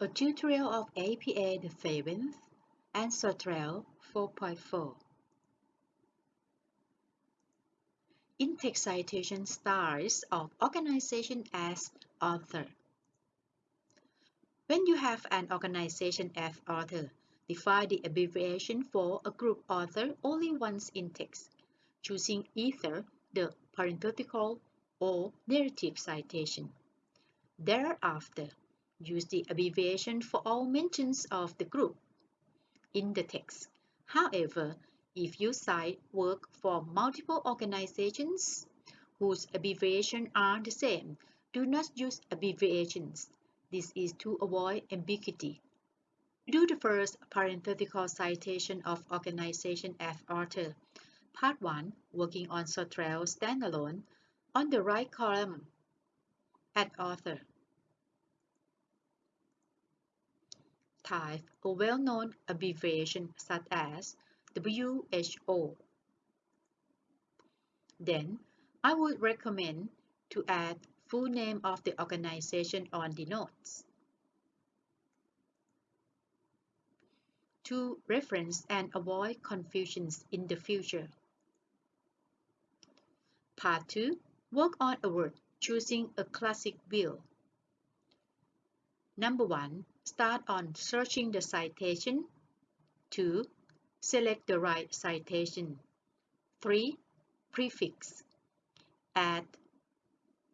A tutorial of APA the 7th and Zotero 4.4. In-text citation styles of organization as author. When you have an organization as author, define the abbreviation for a group author only once in text, choosing either the parenthetical or narrative citation. Thereafter, use the abbreviation for all mentions of the group in the text. However, if you cite work for multiple organizations whose abbreviations are the same, do not use abbreviations. This is to avoid ambiguity. Do the first parenthetical citation of organization as author. Part 1, working on Zotero standalone, on the right column, at author. Type a well-known abbreviation such as WHO. Then, I would recommend to add full name of the organization on the notes. To reference and avoid confusions in the future. Part 2. Work on a word, choosing a classic view. Number 1. Start on searching the citation. 2. Select the right citation. 3. Prefix. Add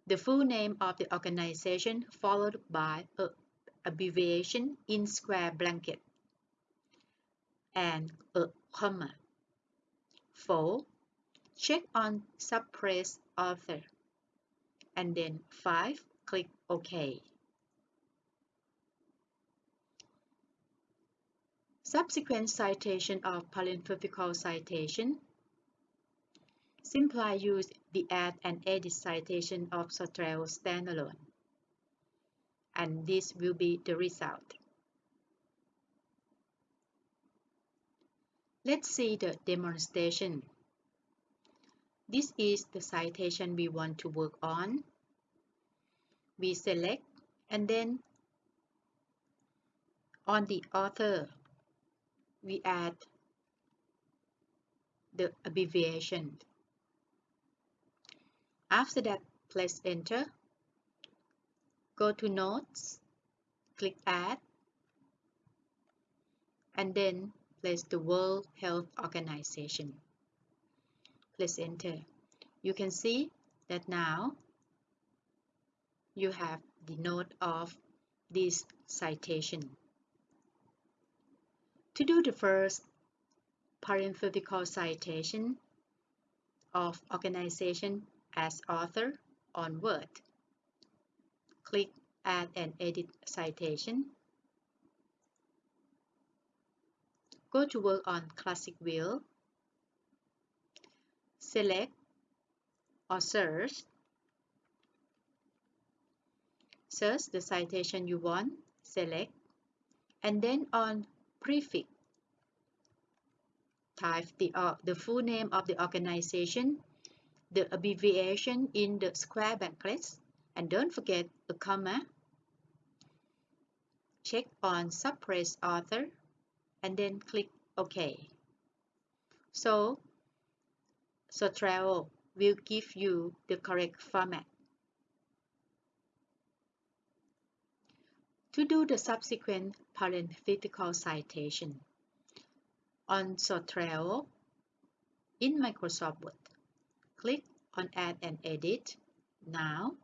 the full name of the organization followed by a abbreviation in square blanket and a comma. 4. Check on suppress author. And then 5. Click OK. Subsequent citation of parenthetical citation. Simply use the add and edit citation of Zotero standalone. And this will be the result. Let's see the demonstration. This is the citation we want to work on. We select and then on the author we add the abbreviation. After that, press enter. Go to notes, click add, and then place the World Health Organization. Press enter. You can see that now you have the note of this citation. To do the first parenthetical citation of organization as author on Word, click Add and Edit Citation. Go to work on Classic View. Select or search. Search the citation you want, select, and then on prefix. Type the, uh, the full name of the organization, the abbreviation in the square brackets, and don't forget a comma. Check on suppress author and then click OK. So, Zotero will give you the correct format. To do the subsequent parenthetical citation. On Zotero, in Microsoft Word, click on Add and Edit. Now,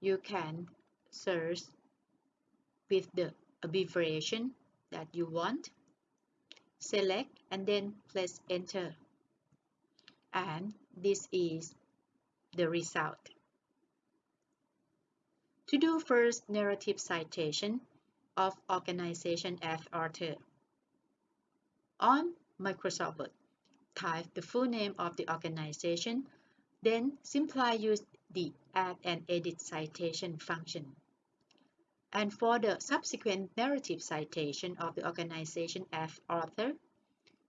you can search with the abbreviation that you want. Select and then press Enter. And this is the result. To do first narrative citation of organization as author. On Microsoft Word, type the full name of the organization, then simply use the add and edit citation function. And for the subsequent narrative citation of the organization as author,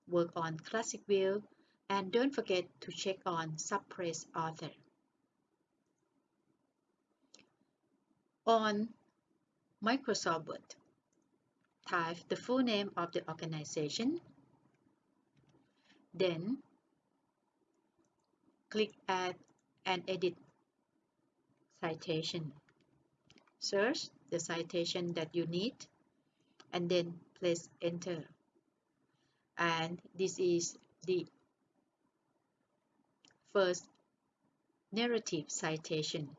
work on Classic View and don't forget to check on Suppress Author. On Microsoft Word. Type the full name of the organization. Then click Add and Edit Citation. Search the citation that you need and then press Enter. And this is the first narrative citation.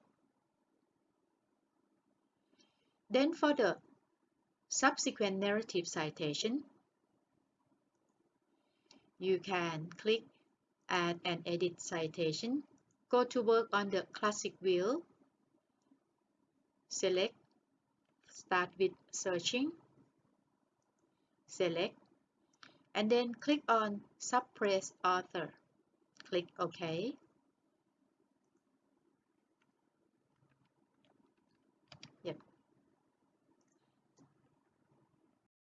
Then for the subsequent narrative citation, you can click Add and Edit Citation. Go to work on the classic view. Select Start with Searching. Select and then click on Suppress Author. Click OK.